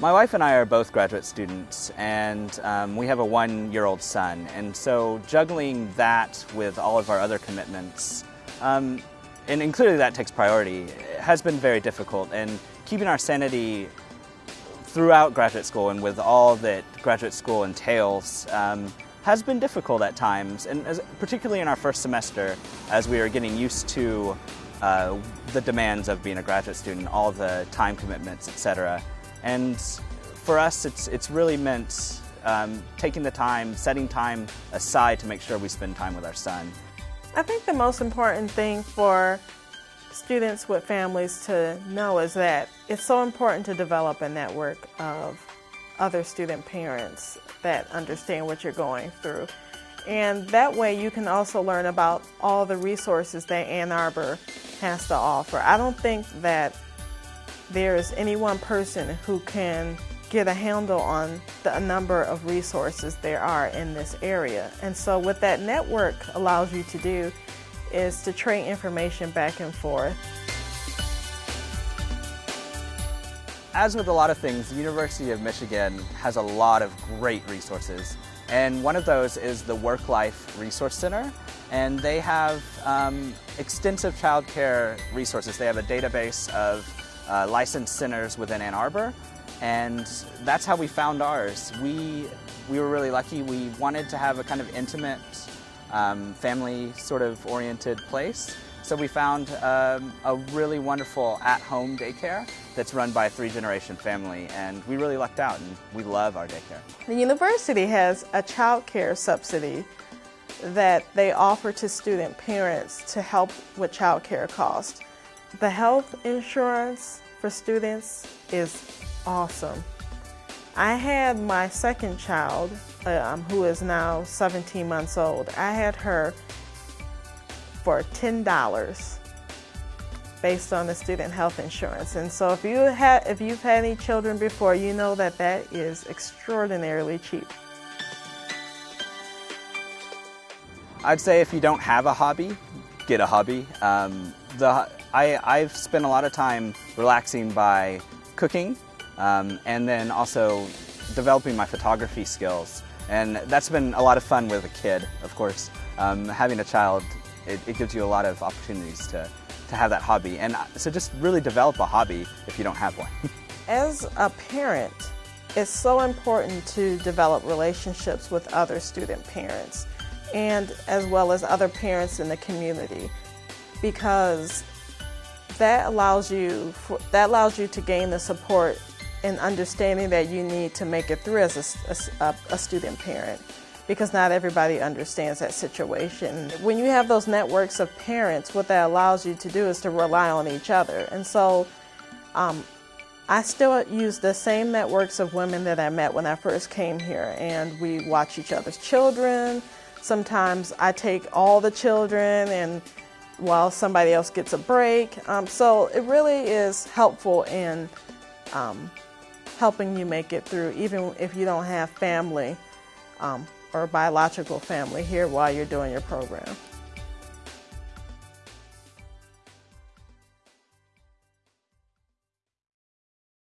My wife and I are both graduate students, and um, we have a one-year-old son. And so juggling that with all of our other commitments, um, and, clearly that takes priority, has been very difficult. And keeping our sanity throughout graduate school and with all that graduate school entails um, has been difficult at times, and as, particularly in our first semester as we are getting used to uh, the demands of being a graduate student, all the time commitments, etc. And for us, it's, it's really meant um, taking the time, setting time aside to make sure we spend time with our son. I think the most important thing for students with families to know is that it's so important to develop a network of other student parents that understand what you're going through. And that way you can also learn about all the resources that Ann Arbor has to offer. I don't think that there is any one person who can get a handle on the number of resources there are in this area. And so what that network allows you to do is to trade information back and forth. As with a lot of things, the University of Michigan has a lot of great resources. And one of those is the Work Life Resource Center. And they have um, extensive childcare resources. They have a database of uh, licensed centers within Ann Arbor. And that's how we found ours. We, we were really lucky. We wanted to have a kind of intimate, um, family sort of oriented place. So we found um, a really wonderful at-home daycare that's run by a three-generation family, and we really lucked out, and we love our daycare. The university has a child care subsidy that they offer to student parents to help with child care costs. The health insurance for students is awesome. I had my second child, um, who is now 17 months old. I had her for $10 based on the student health insurance. And so if, you have, if you've had any children before, you know that that is extraordinarily cheap. I'd say if you don't have a hobby, get a hobby. Um, the, I, I've spent a lot of time relaxing by cooking um, and then also developing my photography skills. And that's been a lot of fun with a kid, of course. Um, having a child, it, it, gives you a lot of opportunities to, to have that hobby. And uh, so just really develop a hobby if you don't have one. As a parent, it's so important to develop relationships with other student parents and as well as other parents in the community because that allows you for, that allows you to gain the support and understanding that you need to make it through as a, a, a student parent because not everybody understands that situation. When you have those networks of parents, what that allows you to do is to rely on each other. And so um, I still use the same networks of women that I met when I first came here and we watch each other's children. Sometimes I take all the children and while somebody else gets a break. Um, so it really is helpful in um, helping you make it through, even if you don't have family um, or biological family here while you're doing your program.